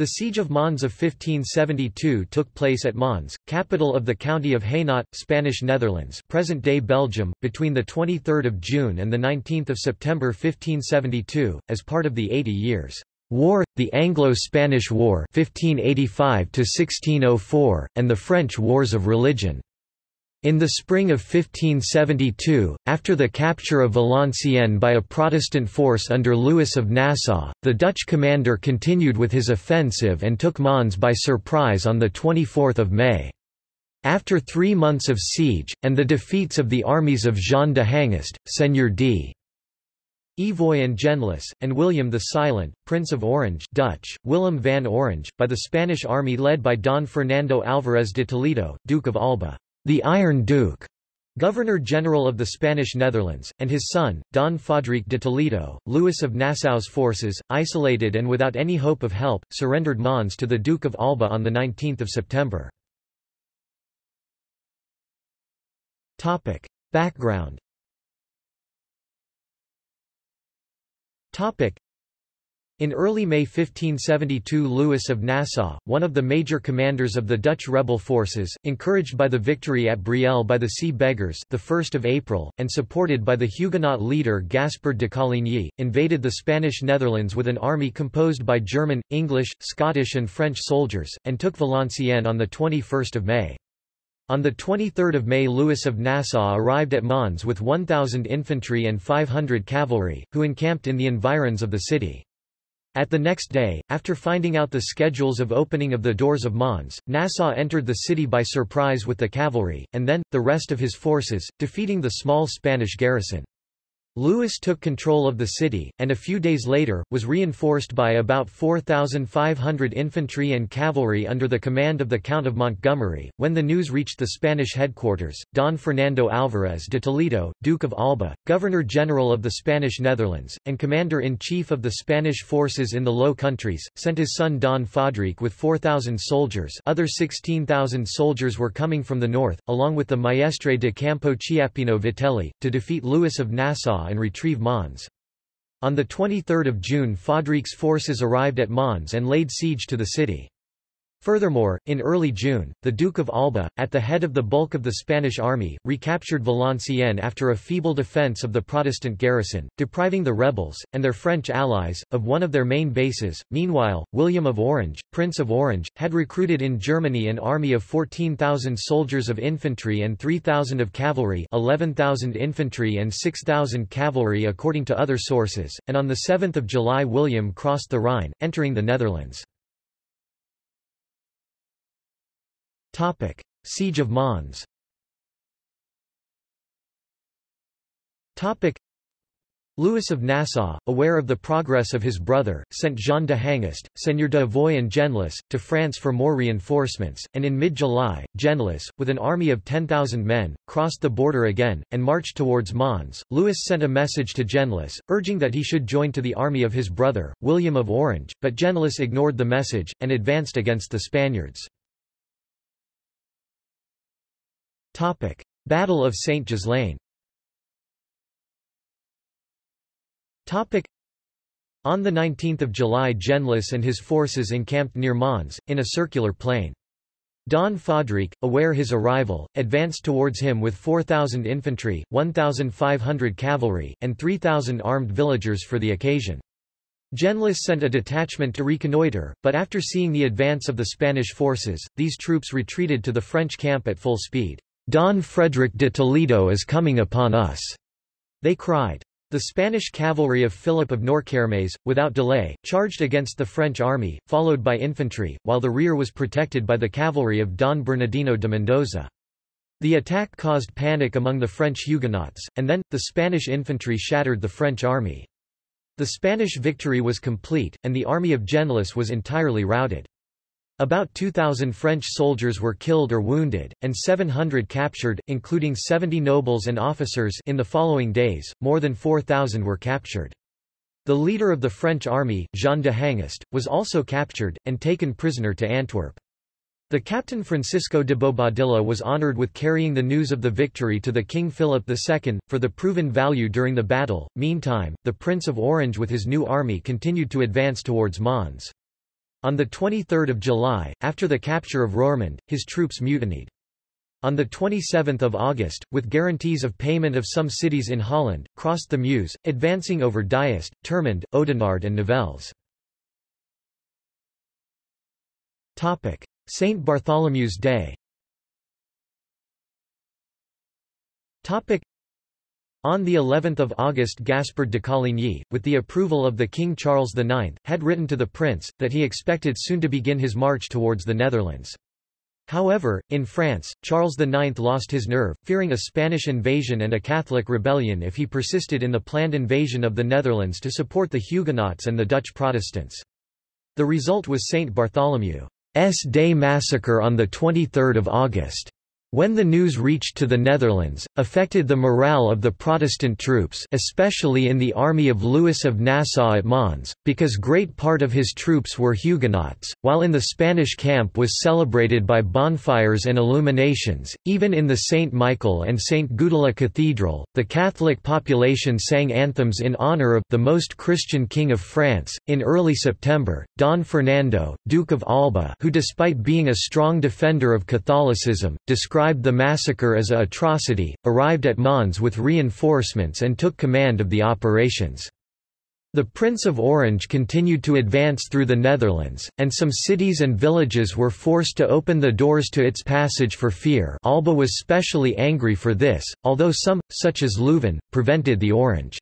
The Siege of Mons of 1572 took place at Mons, capital of the county of Hainaut, Spanish Netherlands present-day Belgium, between 23 June and 19 September 1572, as part of the Eighty Years' War, the Anglo-Spanish War 1585 and the French Wars of Religion. In the spring of 1572, after the capture of Valenciennes by a Protestant force under Louis of Nassau, the Dutch commander continued with his offensive and took Mons by surprise on 24 May. After three months of siege, and the defeats of the armies of Jean de Hangest, Seigneur d. Evoy and Genlis, and William the Silent, Prince of Orange Dutch, Willem van Orange, by the Spanish army led by Don Fernando Álvarez de Toledo, Duke of Alba the Iron Duke, Governor-General of the Spanish Netherlands, and his son, Don Fadrique de Toledo, Louis of Nassau's forces, isolated and without any hope of help, surrendered Mons to the Duke of Alba on 19 September. Background in early May 1572 Louis of Nassau, one of the major commanders of the Dutch rebel forces, encouraged by the victory at Brielle by the Sea Beggars the 1st of April, and supported by the Huguenot leader Gaspard de Coligny, invaded the Spanish Netherlands with an army composed by German, English, Scottish and French soldiers, and took Valenciennes on 21 May. On 23 May Louis of Nassau arrived at Mons with 1,000 infantry and 500 cavalry, who encamped in the environs of the city. At the next day, after finding out the schedules of opening of the doors of Mons, Nassau entered the city by surprise with the cavalry, and then, the rest of his forces, defeating the small Spanish garrison. Louis took control of the city, and a few days later, was reinforced by about 4,500 infantry and cavalry under the command of the Count of Montgomery. When the news reached the Spanish headquarters, Don Fernando Álvarez de Toledo, Duke of Alba, Governor-General of the Spanish Netherlands, and Commander-in-Chief of the Spanish forces in the Low Countries, sent his son Don Fadrique with 4,000 soldiers other 16,000 soldiers were coming from the north, along with the Maestre de Campo Chiappino Vitelli, to defeat Louis of Nassau and retrieve Mons. On 23 June Fadrique's forces arrived at Mons and laid siege to the city. Furthermore, in early June, the Duke of Alba, at the head of the bulk of the Spanish army, recaptured Valenciennes after a feeble defense of the Protestant garrison, depriving the rebels, and their French allies, of one of their main bases. Meanwhile, William of Orange, Prince of Orange, had recruited in Germany an army of 14,000 soldiers of infantry and 3,000 of cavalry 11,000 infantry and 6,000 cavalry according to other sources, and on 7 July William crossed the Rhine, entering the Netherlands. Topic: Siege of Mons. Topic: Louis of Nassau, aware of the progress of his brother, sent Jean de Hangest, Seigneur de Avoy and Genlis, to France for more reinforcements, and in mid-July, Genlis, with an army of 10,000 men, crossed the border again, and marched towards Mons. Louis sent a message to Genlis, urging that he should join to the army of his brother, William of Orange, but Genlis ignored the message, and advanced against the Spaniards. Topic. Battle of St. Ghislain Topic. On 19 July Genlis and his forces encamped near Mons, in a circular plain. Don Fadrique, aware his arrival, advanced towards him with 4,000 infantry, 1,500 cavalry, and 3,000 armed villagers for the occasion. Genlis sent a detachment to reconnoitre, but after seeing the advance of the Spanish forces, these troops retreated to the French camp at full speed. Don Frederick de Toledo is coming upon us, they cried. The Spanish cavalry of Philip of Noircarmes, without delay, charged against the French army, followed by infantry, while the rear was protected by the cavalry of Don Bernardino de Mendoza. The attack caused panic among the French Huguenots, and then, the Spanish infantry shattered the French army. The Spanish victory was complete, and the army of Genlis was entirely routed. About 2,000 French soldiers were killed or wounded, and 700 captured, including 70 nobles and officers in the following days, more than 4,000 were captured. The leader of the French army, Jean de Hangest, was also captured, and taken prisoner to Antwerp. The captain Francisco de Bobadilla was honored with carrying the news of the victory to the King Philip II, for the proven value during the battle. Meantime, the Prince of Orange with his new army continued to advance towards Mons. On 23 July, after the capture of Roermond, his troops mutinied. On 27 August, with guarantees of payment of some cities in Holland, crossed the Meuse, advancing over Diest, Termonde, Oudenaarde and Nivelles. St. Bartholomew's Day on the 11th of August Gaspard de Coligny, with the approval of the King Charles IX, had written to the prince, that he expected soon to begin his march towards the Netherlands. However, in France, Charles IX lost his nerve, fearing a Spanish invasion and a Catholic rebellion if he persisted in the planned invasion of the Netherlands to support the Huguenots and the Dutch Protestants. The result was St. Bartholomew's Day massacre on 23 August. When the news reached to the Netherlands, affected the morale of the Protestant troops especially in the army of Louis of Nassau at Mons, because great part of his troops were Huguenots, while in the Spanish camp was celebrated by bonfires and illuminations, even in the St. Michael and St. Gudula Cathedral, the Catholic population sang anthems in honor of the most Christian king of France. In early September, Don Fernando, Duke of Alba who despite being a strong defender of Catholicism, described described the massacre as a atrocity, arrived at Mons with reinforcements and took command of the operations. The Prince of Orange continued to advance through the Netherlands, and some cities and villages were forced to open the doors to its passage for fear Alba was specially angry for this, although some, such as Leuven, prevented the Orange's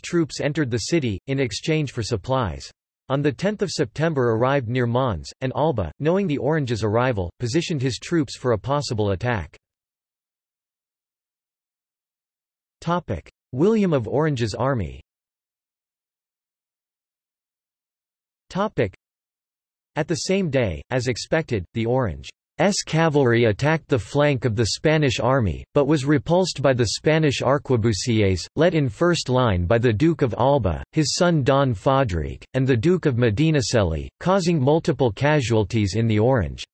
troops entered the city, in exchange for supplies. On 10 September arrived near Mons, and Alba, knowing the Orange's arrival, positioned his troops for a possible attack. William of Orange's army. At the same day, as expected, the Orange S cavalry attacked the flank of the Spanish army, but was repulsed by the Spanish arquebusiers, led in first line by the Duke of Alba, his son Don Fadrique, and the Duke of Medinaceli, causing multiple casualties in the Orange's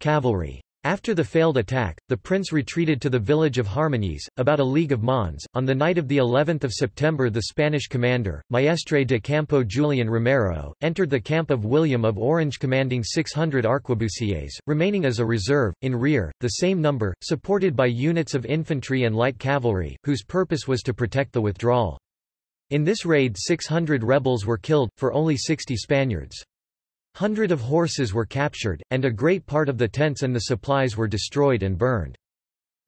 cavalry. After the failed attack, the prince retreated to the village of Harmignies, about a league of Mons. On the night of the 11th of September the Spanish commander, Maestre de Campo Julian Romero, entered the camp of William of Orange commanding 600 arquebusiers, remaining as a reserve, in rear, the same number, supported by units of infantry and light cavalry, whose purpose was to protect the withdrawal. In this raid 600 rebels were killed, for only 60 Spaniards. Hundred of horses were captured, and a great part of the tents and the supplies were destroyed and burned.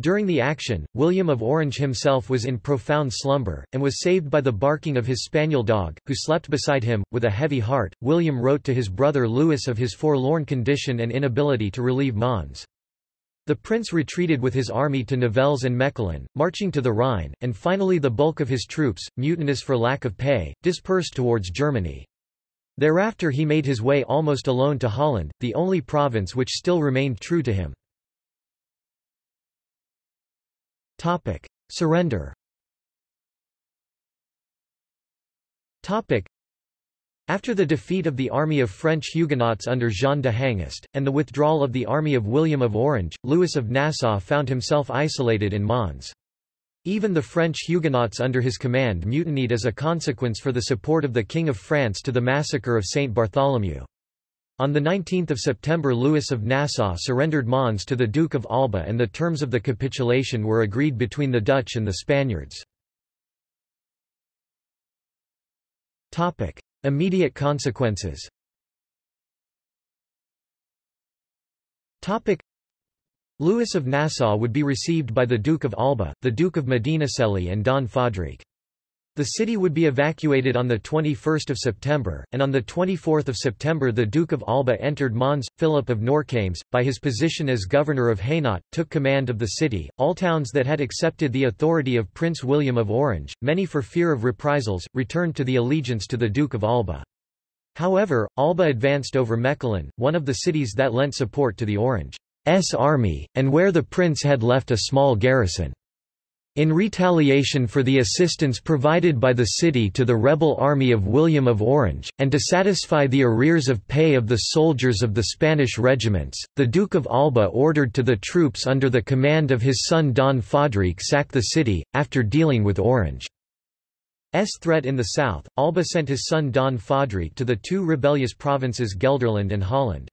During the action, William of Orange himself was in profound slumber, and was saved by the barking of his spaniel dog, who slept beside him. With a heavy heart, William wrote to his brother Louis of his forlorn condition and inability to relieve Mons. The prince retreated with his army to Nivelles and Mechelen, marching to the Rhine, and finally the bulk of his troops, mutinous for lack of pay, dispersed towards Germany. Thereafter he made his way almost alone to Holland, the only province which still remained true to him. Topic. Surrender Topic. After the defeat of the army of French Huguenots under Jean de Hangest, and the withdrawal of the army of William of Orange, Louis of Nassau found himself isolated in Mons. Even the French Huguenots under his command mutinied as a consequence for the support of the King of France to the massacre of Saint Bartholomew. On 19 September Louis of Nassau surrendered Mons to the Duke of Alba and the terms of the capitulation were agreed between the Dutch and the Spaniards. Immediate consequences Louis of Nassau would be received by the Duke of Alba, the Duke of Medinaceli and Don Fadrique. The city would be evacuated on 21 September, and on 24 September the Duke of Alba entered Mons. Philip of Noircarmes, by his position as governor of Hainaut, took command of the city. All towns that had accepted the authority of Prince William of Orange, many for fear of reprisals, returned to the allegiance to the Duke of Alba. However, Alba advanced over Mechelen, one of the cities that lent support to the Orange. S army, and where the prince had left a small garrison. In retaliation for the assistance provided by the city to the rebel army of William of Orange, and to satisfy the arrears of pay of the soldiers of the Spanish regiments, the Duke of Alba ordered to the troops under the command of his son Don Fadrique sack the city, after dealing with Orange. threat in the south, Alba sent his son Don Fadrique to the two rebellious provinces Gelderland and Holland.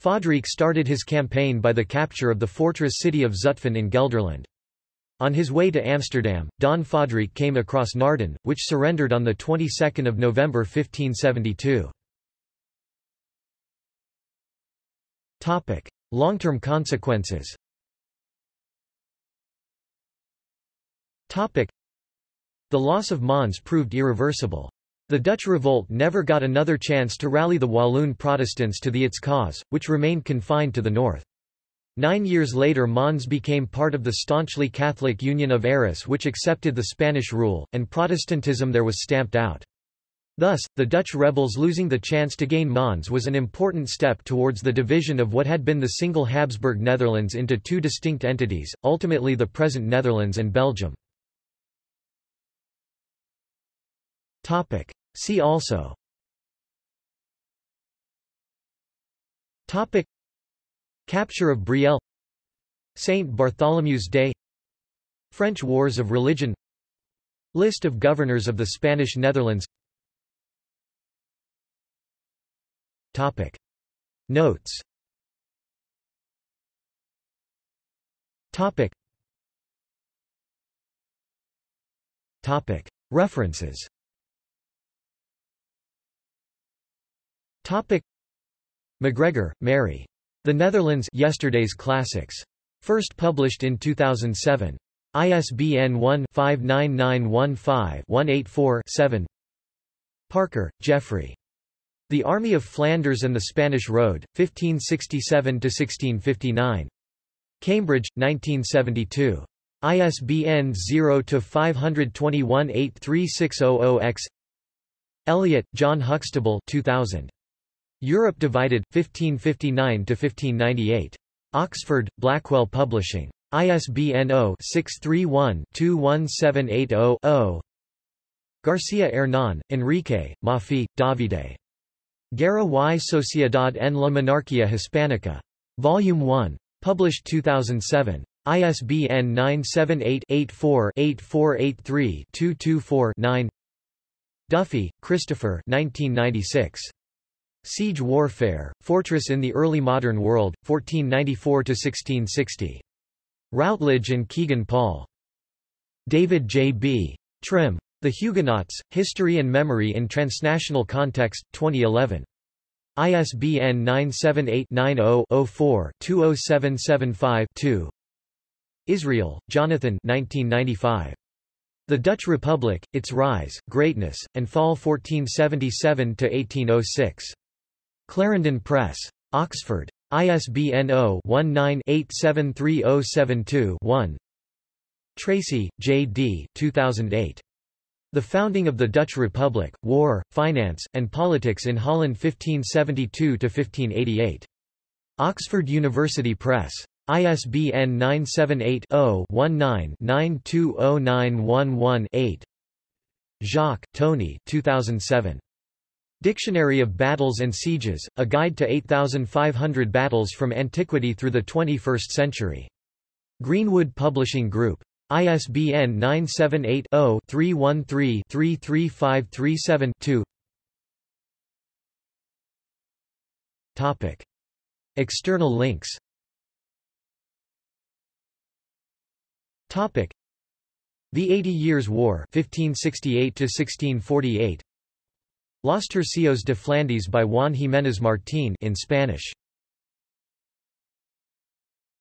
Fadrique started his campaign by the capture of the fortress city of Zutphen in Gelderland. On his way to Amsterdam, Don Fadrique came across Naarden, which surrendered on the 22nd of November 1572. Topic: Long-term consequences. Topic: The loss of Mons proved irreversible. The Dutch revolt never got another chance to rally the Walloon Protestants to the its cause, which remained confined to the north. Nine years later Mons became part of the staunchly Catholic Union of Arras which accepted the Spanish rule, and Protestantism there was stamped out. Thus, the Dutch rebels losing the chance to gain Mons was an important step towards the division of what had been the single Habsburg Netherlands into two distinct entities, ultimately the present Netherlands and Belgium. See also Topic Capture of Brielle St. Bartholomew's Day French Wars of Religion List of governors of the Spanish Netherlands Topic. Notes Topic. Topic. References Topic. MacGregor, Mary. The Netherlands Yesterday's Classics. First published in 2007. ISBN 1-59915-184-7 Parker, Geoffrey. The Army of Flanders and the Spanish Road, 1567–1659. Cambridge, 1972. ISBN 0-521-83600-X Elliott, John Huxtable 2000. Europe Divided, 1559–1598. Oxford, Blackwell Publishing. ISBN 0-631-21780-0 Garcia Hernán, Enrique, Maffi, Davide. Guerra y Sociedad en la Monarquía Hispánica. Volume 1. Published 2007. ISBN 978-84-8483-224-9 Duffy, Christopher 1996. Siege Warfare, Fortress in the Early Modern World, 1494–1660. Routledge and Kegan Paul. David J. B. Trim. The Huguenots, History and Memory in Transnational Context, 2011. ISBN 978-90-04-20775-2 Israel, Jonathan 1995. The Dutch Republic, Its Rise, Greatness, and Fall 1477–1806. Clarendon Press. Oxford. ISBN 0-19-873072-1 Tracy, J. D. 2008. The Founding of the Dutch Republic, War, Finance, and Politics in Holland 1572–1588. Oxford University Press. ISBN 978-0-19-920911-8 Jacques, Tony 2007. Dictionary of Battles and Sieges, A Guide to 8,500 Battles from Antiquity through the 21st Century. Greenwood Publishing Group. ISBN 978-0-313-33537-2 External links Topic. The Eighty Years' War 1568 1648 Los Tercios de Flandes by Juan Jiménez Martín in Spanish